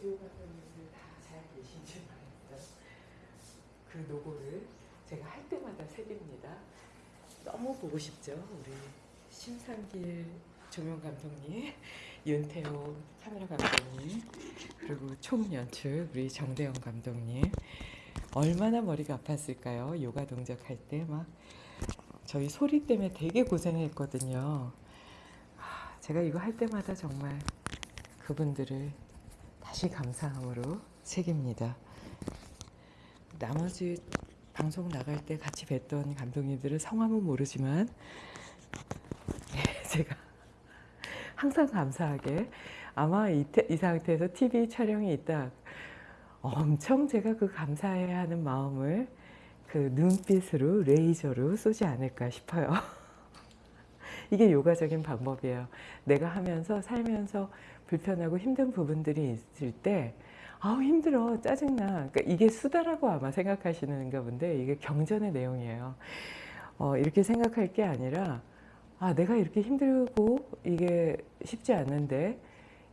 오디오 감독님들 다 잘 계신지 모르겠어요. 그 노고를 제가 할 때마다 새깁니다. 너무 보고 싶죠. 우리 심상길 조명 감독님, 윤태호 카메라 감독님, 그리고 총 연출 우리 정대영 감독님. 얼마나 머리가 아팠을까요? 요가 동작 할 때 막 저희 소리 때문에 되게 고생했거든요. 아, 제가 이거 할 때마다 정말 그분들을 다시 감사함으로 새깁니다. 나머지 방송 나갈 때 같이 뵀던 감독님들은 성함은 모르지만 네, 제가 항상 감사하게 아마 이, 태- 이 상태에서 TV 촬영이 있다 엄청 제가 그 감사해야 하는 마음을 그 눈빛으로 레이저로 쏘지 않을까 싶어요. 이게 요가적인 방법이에요. 내가 하면서 살면서 불편하고 힘든 부분들이 있을 때 아우 힘들어 짜증나 그러니까 이게 수다라고 아마 생각하시는가 본데 이게 경전의 내용이에요. 어, 이렇게 생각할 게 아니라 아 내가 이렇게 힘들고 이게 쉽지 않는데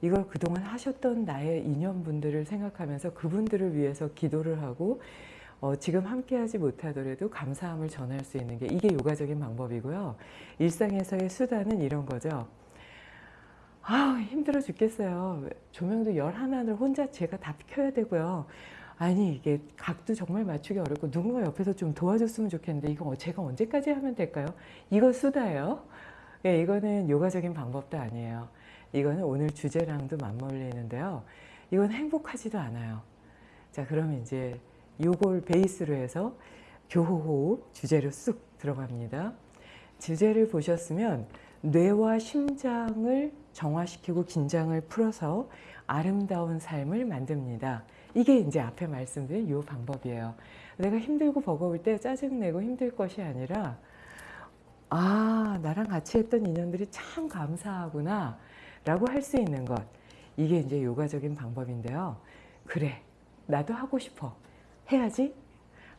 이걸 그동안 하셨던 나의 인연분들을 생각하면서 그분들을 위해서 기도를 하고 어, 지금 함께하지 못하더라도 감사함을 전할 수 있는 게 이게 요가적인 방법이고요. 일상에서의 수단은 이런 거죠. 아 힘들어 죽겠어요. 조명도 열 하나를 혼자 제가 다 켜야 되고요. 아니 이게 각도 정말 맞추기 어렵고 누군가 옆에서 좀 도와줬으면 좋겠는데 이거 제가 언제까지 하면 될까요? 이거 수다예요. 예, 이거는 요가적인 방법도 아니에요. 이거는 오늘 주제랑도 맞물리는데요. 이건 행복하지도 않아요. 자, 그러면 이제 요걸 베이스로 해서 교호호흡 주제로 쑥 들어갑니다. 주제를 보셨으면 뇌와 심장을 정화시키고 긴장을 풀어서 아름다운 삶을 만듭니다. 이게 이제 앞에 말씀드린 요 방법이에요. 내가 힘들고 버거울 때 짜증내고 힘들 것이 아니라 아 나랑 같이 했던 인연들이 참 감사하구나 라고 할 수 있는 것. 이게 이제 요가적인 방법인데요. 그래 나도 하고 싶어. 해야지.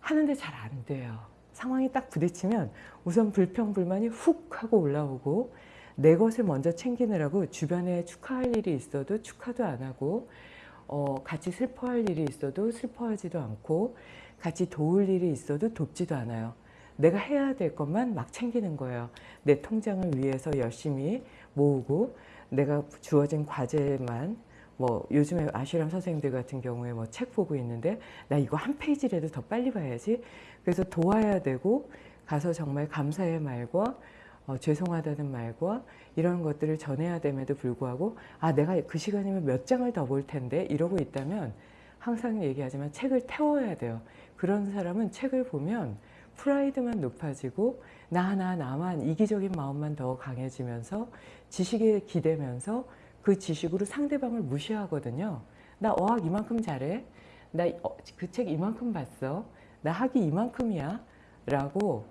하는데 잘 안 돼요 상황이 딱 부딪히면 우선 불평불만이 훅 하고 올라오고 내 것을 먼저 챙기느라고 주변에 축하할 일이 있어도 축하도 안 하고 어, 같이 슬퍼할 일이 있어도 슬퍼하지도 않고 같이 도울 일이 있어도 돕지도 않아요 내가 해야 될 것만 막 챙기는 거예요. 내 통장을 위해서 열심히 모으고 내가 주어진 과제만 뭐 요즘에 아슈람 선생님들 같은 경우에 뭐 책 보고 있는데 나 이거 한 페이지라도 더 빨리 봐야지. 그래서 도와야 되고 가서 정말 감사의 말과 어, 죄송하다는 말과 이런 것들을 전해야 됨에도 불구하고 아 내가 그 시간이면 몇 장을 더 볼 텐데 이러고 있다면 항상 얘기하지만 책을 태워야 돼요. 그런 사람은 책을 보면 프라이드만 높아지고 나, 나, 나만 이기적인 마음만 더 강해지면서 지식에 기대면서 그 지식으로 상대방을 무시하거든요. 나 어학 이만큼 잘해. 나 그 책 이만큼 봤어. 나 학이 이만큼이야. 라고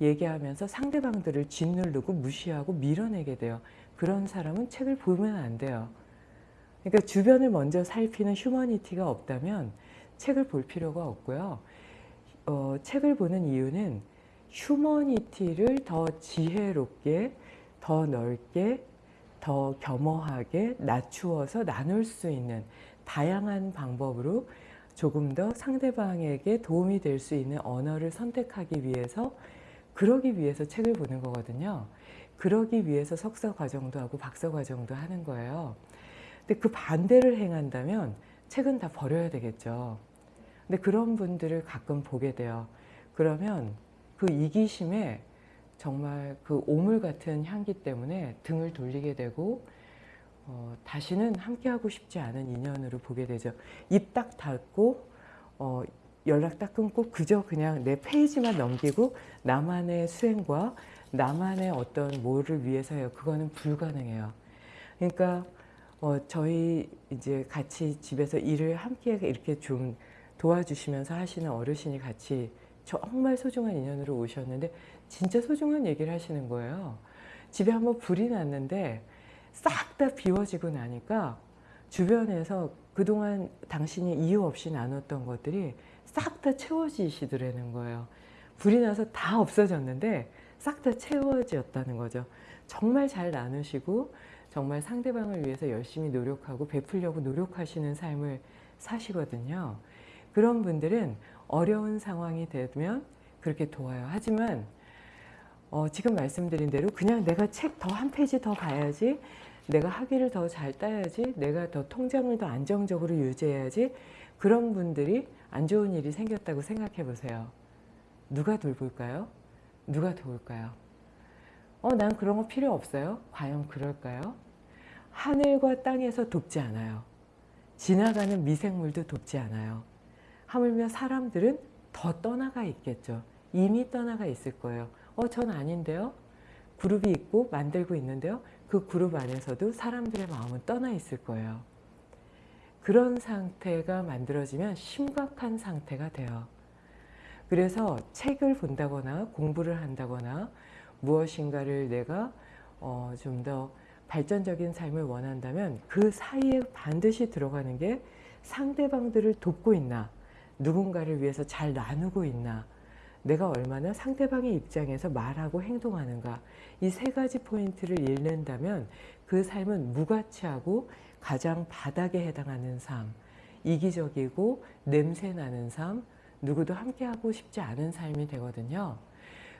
얘기하면서 상대방들을 짓누르고 무시하고 밀어내게 돼요. 그런 사람은 책을 보면 안 돼요. 그러니까 주변을 먼저 살피는 휴머니티가 없다면 책을 볼 필요가 없고요. 어, 책을 보는 이유는 휴머니티를 더 지혜롭게, 더 넓게, 더 겸허하게 낮추어서 나눌 수 있는 다양한 방법으로 조금 더 상대방에게 도움이 될 수 있는 언어를 선택하기 위해서 그러기 위해서 책을 보는 거거든요. 그러기 위해서 석사 과정도 하고 박사 과정도 하는 거예요. 근데 그 반대를 행한다면 책은 다 버려야 되겠죠. 근데 그런 분들을 가끔 보게 돼요. 그러면 그 이기심에 정말 그 오물 같은 향기 때문에 등을 돌리게 되고 어, 다시는 함께하고 싶지 않은 인연으로 보게 되죠. 입 딱 닫고 어, 연락 딱 끊고 그저 그냥 내 페이지만 넘기고 나만의 수행과 나만의 어떤 뭐를 위해서요. 그거는 불가능해요. 그러니까 어, 저희 이제 같이 집에서 일을 함께 이렇게 좀 도와주시면서 하시는 어르신이 같이 정말 소중한 인연으로 오셨는데 진짜 소중한 얘기를 하시는 거예요. 집에 한번 불이 났는데 싹 다 비워지고 나니까 주변에서 그동안 당신이 이유 없이 나눴던 것들이 싹 다 채워지시더라는 거예요. 불이 나서 다 없어졌는데 싹 다 채워졌다는 거죠. 정말 잘 나누시고 정말 상대방을 위해서 열심히 노력하고 베풀려고 노력하시는 삶을 사시거든요. 그런 분들은 어려운 상황이 되면 그렇게 도와요. 하지만 어, 지금 말씀드린 대로 그냥 내가 책 더 한 페이지 더 봐야지 내가 학위를 더 잘 따야지 내가 더 통장을 더 안정적으로 유지해야지 그런 분들이 안 좋은 일이 생겼다고 생각해 보세요. 누가 돌볼까요? 누가 도울까요? 어, 난 그런 거 필요 없어요. 과연 그럴까요? 하늘과 땅에서 돕지 않아요. 지나가는 미생물도 돕지 않아요. 하물며 사람들은 더 떠나가 있겠죠. 이미 떠나가 있을 거예요. 어, 전 아닌데요? 그룹이 있고 만들고 있는데요. 그 그룹 안에서도 사람들의 마음은 떠나 있을 거예요. 그런 상태가 만들어지면 심각한 상태가 돼요. 그래서 책을 본다거나 공부를 한다거나 무엇인가를 내가 어, 좀 더 발전적인 삶을 원한다면 그 사이에 반드시 들어가는 게 상대방들을 돕고 있나 누군가를 위해서 잘 나누고 있나 내가 얼마나 상대방의 입장에서 말하고 행동하는가 이 세 가지 포인트를 잃는다면 그 삶은 무가치하고 가장 바닥에 해당하는 삶 이기적이고 냄새나는 삶 누구도 함께하고 싶지 않은 삶이 되거든요.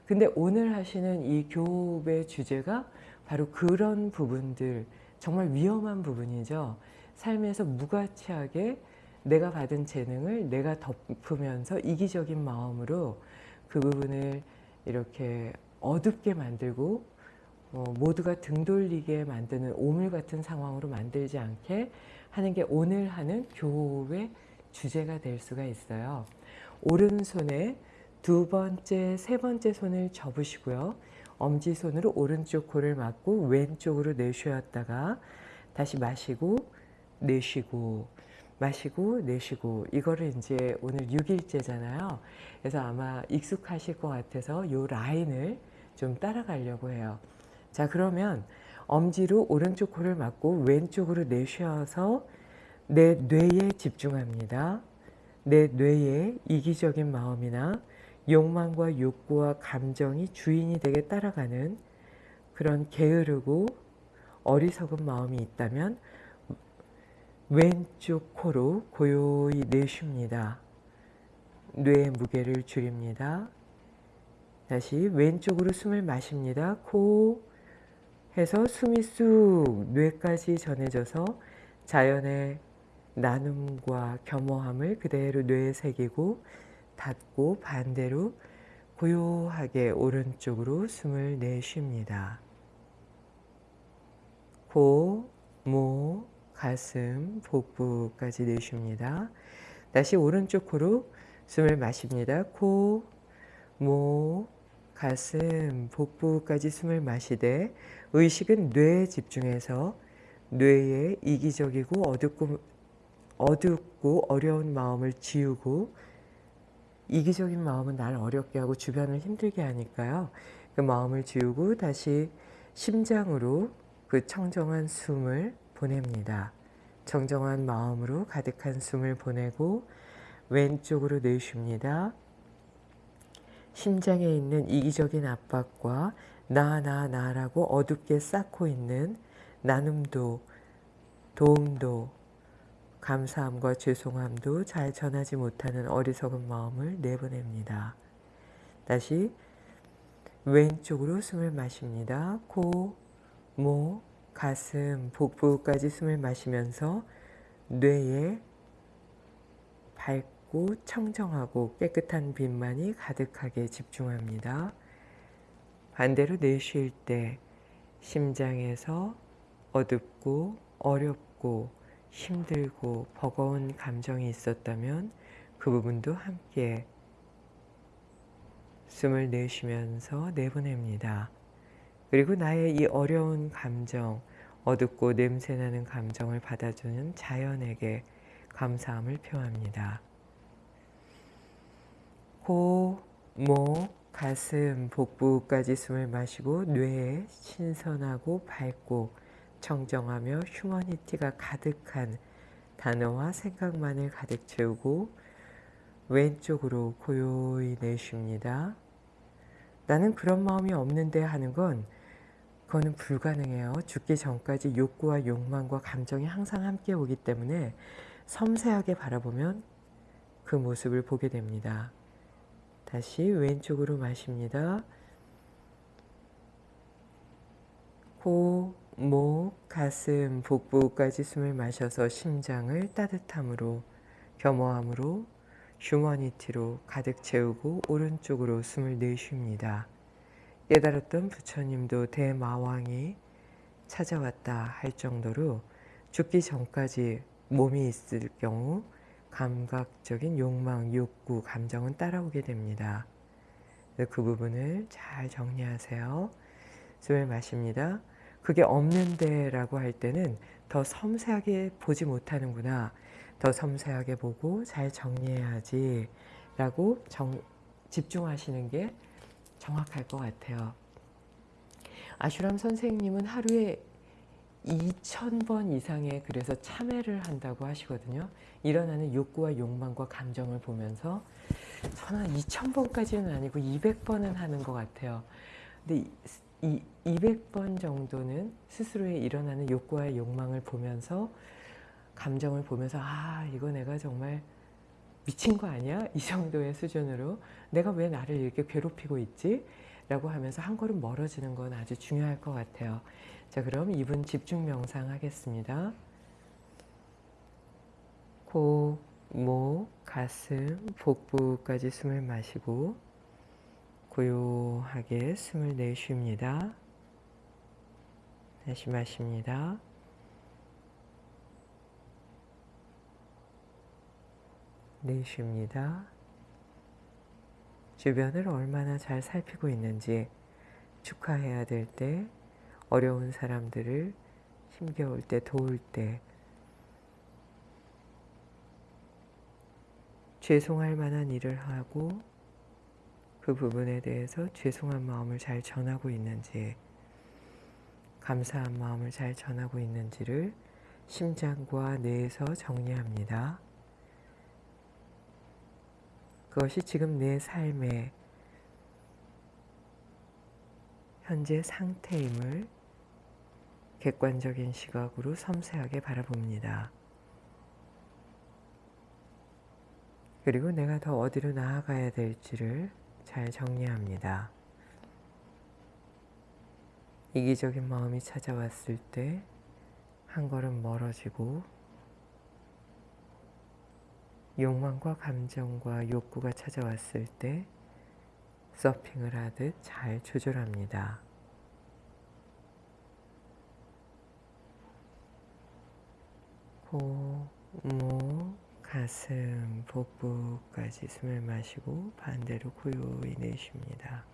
근데 오늘 하시는 이 교업의 주제가 바로 그런 부분들 정말 위험한 부분이죠. 삶에서 무가치하게 내가 받은 재능을 내가 덮으면서 이기적인 마음으로 그 부분을 이렇게 어둡게 만들고 어, 모두가 등 돌리게 만드는 오물 같은 상황으로 만들지 않게 하는 게 오늘 하는 교의 주제가 될 수가 있어요. 오른손에 두 번째, 세 번째 손을 접으시고요. 엄지손으로 오른쪽 코를 막고 왼쪽으로 내쉬었다가 다시 마시고 내쉬고 마시고 내쉬고 이거를 이제 오늘 6일째잖아요. 그래서 아마 익숙하실 것 같아서 이 라인을 좀 따라가려고 해요. 자 그러면 엄지로 오른쪽 코를 막고 왼쪽으로 내쉬어서 내 뇌에 집중합니다. 내 뇌에 이기적인 마음이나 욕망과 욕구와 감정이 주인이 되게 따라가는 그런 게으르고 어리석은 마음이 있다면 왼쪽 코로 고요히 내쉽니다. 뇌의 무게를 줄입니다. 다시 왼쪽으로 숨을 마십니다. 코 해서 숨이 쑥 뇌까지 전해져서 자연의 나눔과 겸허함을 그대로 뇌에 새기고 닫고 반대로 고요하게 오른쪽으로 숨을 내쉽니다. 코, 목, 가슴, 복부까지 내쉽니다. 다시 오른쪽 코로 숨을 마십니다. 코, 목, 가슴, 복부까지 숨을 마시되 의식은 뇌에 집중해서 뇌의 이기적이고 어둡고, 어둡고 어려운 마음을 지우고 이기적인 마음은 나를 어렵게 하고 주변을 힘들게 하니까요. 그 마음을 지우고 다시 심장으로 그 청정한 숨을 보냅니다. 정정한 마음으로 가득한 숨을 보내고 왼쪽으로 내쉽니다. 심장에 있는 이기적인 압박과 나, 나, 나라고 어둡게 쌓고 있는 나눔도, 도움도, 감사함과 죄송함도 잘 전하지 못하는 어리석은 마음을 내보냅니다. 다시 왼쪽으로 숨을 마십니다. 코, 목, 가슴, 복부까지 숨을 마시면서 뇌에 밝고 청정하고 깨끗한 빛만이 가득하게 집중합니다. 반대로 내쉴 때 심장에서 어둡고 어렵고 힘들고 버거운 감정이 있었다면 그 부분도 함께 숨을 내쉬면서 내보냅니다. 그리고 나의 이 어려운 감정, 어둡고 냄새나는 감정을 받아주는 자연에게 감사함을 표합니다. 코, 목, 가슴, 복부까지 숨을 마시고 뇌에 신선하고 밝고 청정하며 휴머니티가 가득한 단어와 생각만을 가득 채우고 왼쪽으로 고요히 내쉽니다. 나는 그런 마음이 없는데 하는 건 그거는 불가능해요. 죽기 전까지 욕구와 욕망과 감정이 항상 함께 오기 때문에 섬세하게 바라보면 그 모습을 보게 됩니다. 다시 왼쪽으로 마십니다. 코, 목, 가슴, 복부까지 숨을 마셔서 심장을 따뜻함으로, 겸허함으로, 휴머니티로 가득 채우고 오른쪽으로 숨을 내쉽니다. 깨달았던 부처님도 대마왕이 찾아왔다 할 정도로 죽기 전까지 몸이 있을 경우 감각적인 욕망, 욕구, 감정은 따라오게 됩니다. 그 부분을 잘 정리하세요. 숨을 마십니다. 그게 없는데 라고 할 때는 더 섬세하게 보지 못하는구나. 더 섬세하게 보고 잘 정리해야지 라고 정, 집중하시는 게 정확할 것 같아요. 아슈람 선생님은 하루에 2,000번 이상의 그래서 참회를 한다고 하시거든요. 일어나는 욕구와 욕망과 감정을 보면서 저는 2,000번까지는 아니고 200번은 하는 것 같아요. 근데 이 200번 정도는 스스로의 일어나는 욕구와 욕망을 보면서 감정을 보면서 아 이거 내가 정말 미친 거 아니야? 이 정도의 수준으로 내가 왜 나를 이렇게 괴롭히고 있지? 라고 하면서 한 걸음 멀어지는 건 아주 중요할 것 같아요. 자 그럼 이분 집중 명상 하겠습니다. 코, 목, 가슴, 복부까지 숨을 마시고 고요하게 숨을 내쉽니다. 다시 마십니다. 내쉽니다. 주변을 얼마나 잘 살피고 있는지 축하해야 될 때, 어려운 사람들을 힘겨울 때, 도울 때, 죄송할 만한 일을 하고 그 부분에 대해서 죄송한 마음을 잘 전하고 있는지, 감사한 마음을 잘 전하고 있는지를 심장과 뇌에서 정리합니다. 그것이 지금 내 삶의 현재 상태임을 객관적인 시각으로 섬세하게 바라봅니다. 그리고 내가 더 어디로 나아가야 될지를 잘 정리합니다. 이기적인 마음이 찾아왔을 때 한 걸음 멀어지고 욕망과 감정과 욕구가 찾아왔을 때 서핑을 하듯 잘 조절합니다. 코, 목, 가슴, 복부까지 숨을 마시고 반대로 고요히 내쉽니다.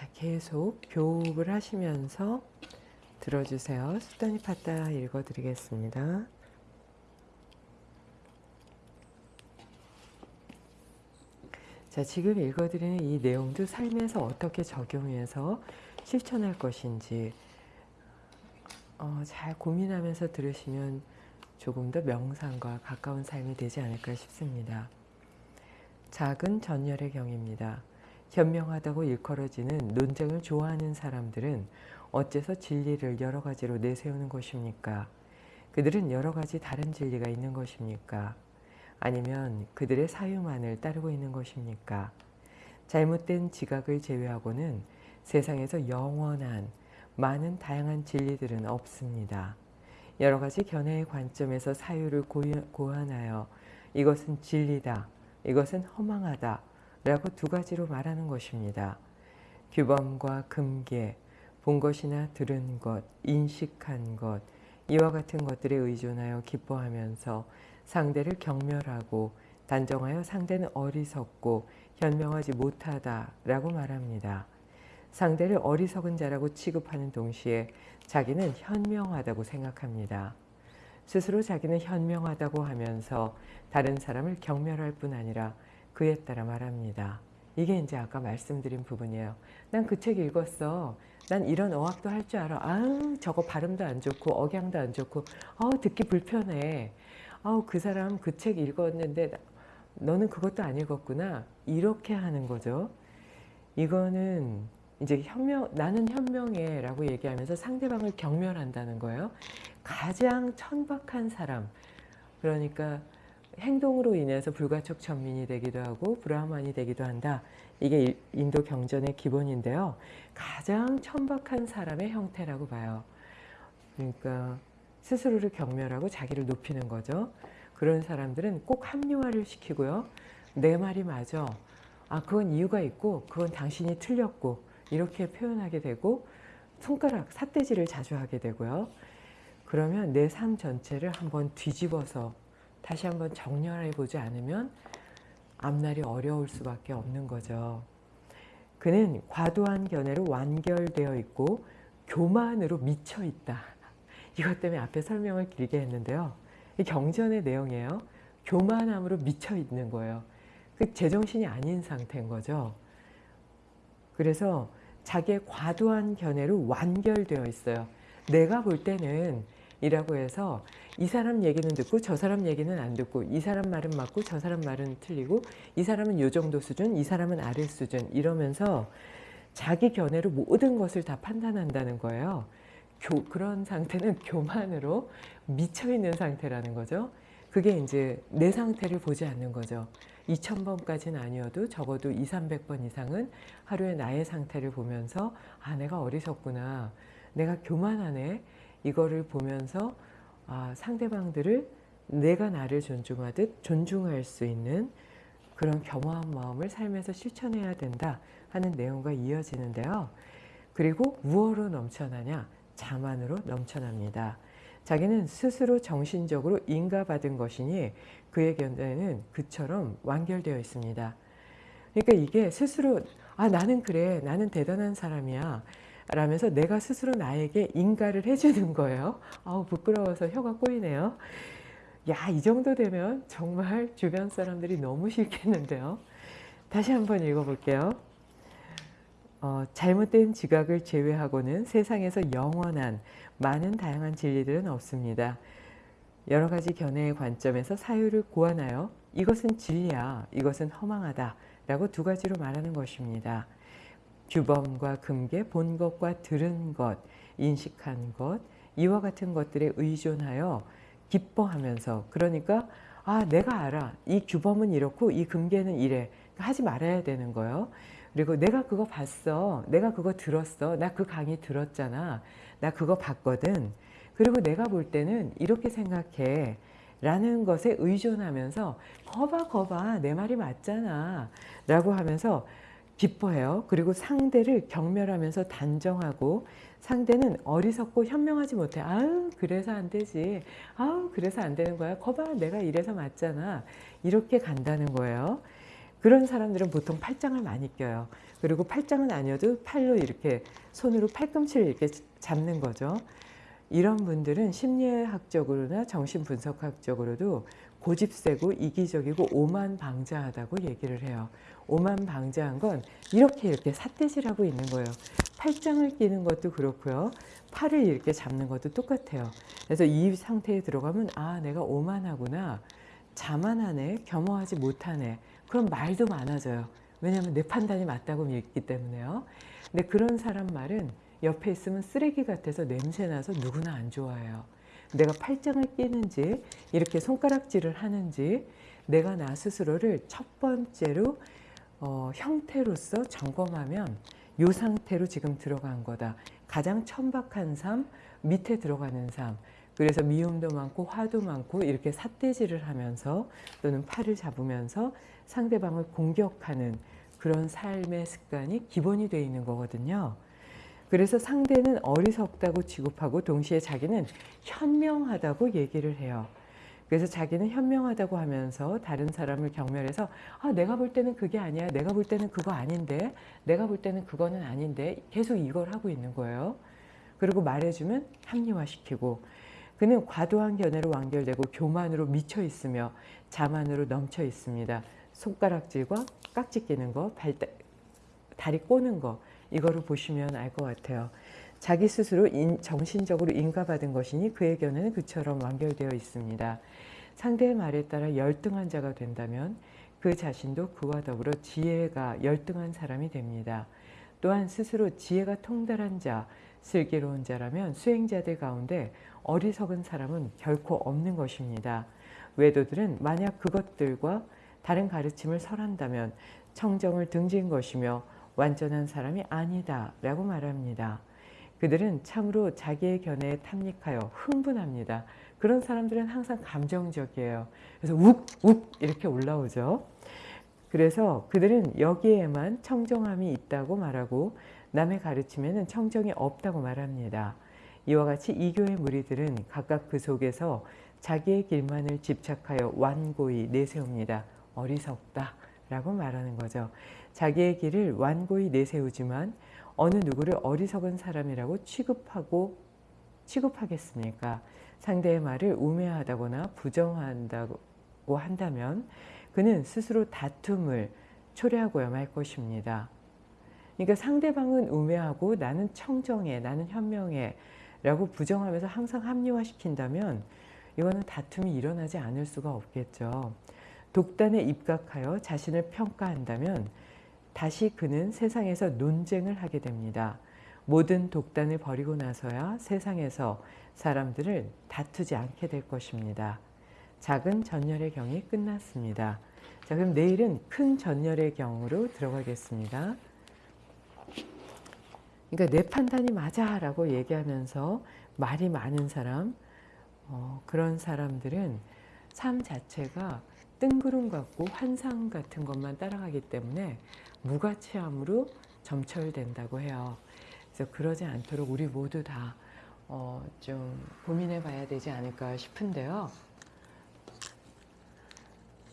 자, 계속 교흡을 하시면서 들어주세요. 수단이 파다 읽어드리겠습니다. 자, 지금 읽어드리는 이 내용도 삶에서 어떻게 적용해서 실천할 것인지 어, 잘 고민하면서 들으시면 조금 더 명상과 가까운 삶이 되지 않을까 싶습니다. 작은 전열의 경입니다. 현명하다고 일컬어지는 논쟁을 좋아하는 사람들은 어째서 진리를 여러 가지로 내세우는 것입니까? 그들은 여러 가지 다른 진리가 있는 것입니까? 아니면 그들의 사유만을 따르고 있는 것입니까? 잘못된 지각을 제외하고는 세상에서 영원한 많은 다양한 진리들은 없습니다. 여러 가지 견해의 관점에서 사유를 고안하여 이것은 진리다, 이것은 허망하다 라고 두 가지로 말하는 것입니다. 규범과 금계, 본 것이나 들은 것, 인식한 것, 이와 같은 것들에 의존하여 기뻐하면서 상대를 경멸하고 단정하여 상대는 어리석고 현명하지 못하다 라고 말합니다. 상대를 어리석은 자라고 취급하는 동시에 자기는 현명하다고 생각합니다. 스스로 자기는 현명하다고 하면서 다른 사람을 경멸할 뿐 아니라 그에 따라 말합니다. 이게 이제 아까 말씀드린 부분이에요. 난 그 책 읽었어. 난 이런 어학도 할 줄 알아. 아, 저거 발음도 안 좋고 억양도 안 좋고, 아우 듣기 불편해. 아우 그 사람 그 책 읽었는데 너는 그것도 안 읽었구나. 이렇게 하는 거죠. 이거는 이제 현명, 나는 현명해 라고 얘기하면서 상대방을 경멸한다는 거예요. 가장 천박한 사람, 그러니까 행동으로 인해서 불가촉 천민이 되기도 하고 브라만이 되기도 한다. 이게 인도 경전의 기본인데요. 가장 천박한 사람의 형태라고 봐요. 그러니까 스스로를 경멸하고 자기를 높이는 거죠. 그런 사람들은 꼭 합리화를 시키고요. 내 말이 맞아. 아, 그건 이유가 있고, 그건 당신이 틀렸고, 이렇게 표현하게 되고, 손가락, 삿대질을 자주 하게 되고요. 그러면 내 삶 전체를 한번 뒤집어서 다시 한번 정렬해 보지 않으면 앞날이 어려울 수밖에 없는 거죠. 그는 과도한 견해로 완결되어 있고 교만으로 미쳐 있다. 이것 때문에 앞에 설명을 길게 했는데요. 이 경전의 내용이에요. 교만함으로 미쳐 있는 거예요. 그 제정신이 아닌 상태인 거죠. 그래서 자기의 과도한 견해로 완결되어 있어요. 내가 볼 때는 이라고 해서 이 사람 얘기는 듣고 저 사람 얘기는 안 듣고 이 사람 말은 맞고 저 사람 말은 틀리고 이 사람은 요 정도 수준 이 사람은 아래 수준 이러면서 자기 견해로 모든 것을 다 판단한다는 거예요. 교, 그런 상태는 교만으로 미쳐있는 상태라는 거죠. 그게 이제 내 상태를 보지 않는 거죠. 2000번까지는 아니어도 적어도 2, 300번 이상은 하루에 나의 상태를 보면서 아 내가 어리석구나. 내가 교만하네. 이거를 보면서 아, 상대방들을 내가 나를 존중하듯 존중할 수 있는 그런 겸허한 마음을 삶에서 실천해야 된다 하는 내용과 이어지는데요. 그리고 무엇으로 넘쳐나냐? 자만으로 넘쳐납니다. 자기는 스스로 정신적으로 인가받은 것이니 그의 견해는 그처럼 완결되어 있습니다. 그러니까 이게 스스로 아 나는 그래 나는 대단한 사람이야 라면서 내가 스스로 나에게 인가를 해주는 거예요. 아우 부끄러워서 혀가 꼬이네요. 야, 이 정도 되면 정말 주변 사람들이 너무 싫겠는데요. 다시 한번 읽어볼게요. 어, 잘못된 지각을 제외하고는 세상에서 영원한 많은 다양한 진리들은 없습니다. 여러 가지 견해의 관점에서 사유를 고안하여 이것은 진리야, 이것은 허망하다 라고 두 가지로 말하는 것입니다. 규범과 금계, 본 것과 들은 것, 인식한 것, 이와 같은 것들에 의존하여 기뻐하면서 그러니까 아 내가 알아 이 규범은 이렇고 이 금계는 이래 하지 말아야 되는 거예요. 그리고 내가 그거 봤어. 내가 그거 들었어. 나 그 강의 들었잖아. 나 그거 봤거든. 그리고 내가 볼 때는 이렇게 생각해. 라는 것에 의존하면서 거봐 거봐 내 말이 맞잖아 라고 하면서 기뻐해요. 그리고 상대를 경멸하면서 단정하고 상대는 어리석고 현명하지 못해. 아유 그래서 안 되지. 아유 그래서 안 되는 거야. 거봐 내가 이래서 맞잖아. 이렇게 간다는 거예요. 그런 사람들은 보통 팔짱을 많이 껴요. 그리고 팔짱은 아니어도 팔로 이렇게 손으로 팔꿈치를 이렇게 잡는 거죠. 이런 분들은 심리학적으로나 정신분석학적으로도 고집세고 이기적이고 오만방자하다고 얘기를 해요. 오만 방자한 건 이렇게 이렇게 삿대질 하고 있는 거예요. 팔짱을 끼는 것도 그렇고요. 팔을 이렇게 잡는 것도 똑같아요. 그래서 이 상태에 들어가면 아 내가 오만하구나. 자만하네. 겸허하지 못하네. 그럼 말도 많아져요. 왜냐하면 내 판단이 맞다고 믿기 때문에요. 근데 그런 사람 말은 옆에 있으면 쓰레기 같아서 냄새나서 누구나 안 좋아해요. 내가 팔짱을 끼는지 이렇게 손가락질을 하는지 내가 나 스스로를 첫 번째로 어, 형태로서 점검하면 이 상태로 지금 들어간 거다. 가장 천박한 삶, 밑에 들어가는 삶. 그래서 미움도 많고 화도 많고 이렇게 삿대질을 하면서 또는 팔을 잡으면서 상대방을 공격하는 그런 삶의 습관이 기본이 되어 있는 거거든요. 그래서 상대는 어리석다고 취급하고 동시에 자기는 현명하다고 얘기를 해요. 그래서 자기는 현명하다고 하면서 다른 사람을 경멸해서 아 내가 볼 때는 그게 아니야 내가 볼 때는 그거 아닌데 내가 볼 때는 그거는 아닌데 계속 이걸 하고 있는 거예요. 그리고 말해주면 합리화시키고 그는 과도한 견해로 완결되고 교만으로 미쳐 있으며 자만으로 넘쳐 있습니다. 손가락질과 깍지 끼는 거, 발, 다리 꼬는 거 이거를 보시면 알 것 같아요. 자기 스스로 인, 정신적으로 인가받은 것이니 그의 견해는 그처럼 완결되어 있습니다. 상대의 말에 따라 열등한 자가 된다면 그 자신도 그와 더불어 지혜가 열등한 사람이 됩니다. 또한 스스로 지혜가 통달한 자, 슬기로운 자라면 수행자들 가운데 어리석은 사람은 결코 없는 것입니다. 외도들은 만약 그것들과 다른 가르침을 설한다면 청정을 등진 것이며 완전한 사람이 아니다 라고 말합니다. 그들은 참으로 자기의 견해에 탐닉하여 흥분합니다. 그런 사람들은 항상 감정적이에요. 그래서 욱, 욱 이렇게 올라오죠. 그래서 그들은 여기에만 청정함이 있다고 말하고 남의 가르침에는 청정이 없다고 말합니다. 이와 같이 이교의 무리들은 각각 그 속에서 자기의 길만을 집착하여 완고히 내세웁니다. 어리석다 라고 말하는 거죠. 자기의 길을 완고히 내세우지만 어느 누구를 어리석은 사람이라고 취급하고 취급하겠습니까? 상대의 말을 우매하다거나 부정한다고 한다면 그는 스스로 다툼을 초래하고야 말 것입니다. 그러니까 상대방은 우매하고 나는 청정해, 나는 현명해 라고 부정하면서 항상 합리화시킨다면 이거는 다툼이 일어나지 않을 수가 없겠죠. 독단에 입각하여 자신을 평가한다면 다시 그는 세상에서 논쟁을 하게 됩니다. 모든 독단을 버리고 나서야 세상에서 사람들을 다투지 않게 될 것입니다. 작은 전열의 경이 끝났습니다. 자, 그럼 내일은 큰 전열의 경으로 들어가겠습니다. 그러니까 내 판단이 맞아 라고 얘기하면서 말이 많은 사람, 어, 그런 사람들은 삶 자체가 뜬구름 같고 환상 같은 것만 따라가기 때문에 무가치함으로 점철된다고 해요. 그래서 그러지 않도록 우리 모두 다 어, 좀 고민해 봐야 되지 않을까 싶은데요.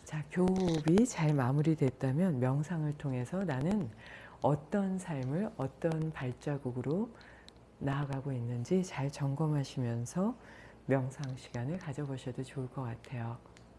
자, 교흡이 잘 마무리됐다면 명상을 통해서 나는 어떤 삶을 어떤 발자국으로 나아가고 있는지 잘 점검하시면서 명상 시간을 가져보셔도 좋을 것 같아요.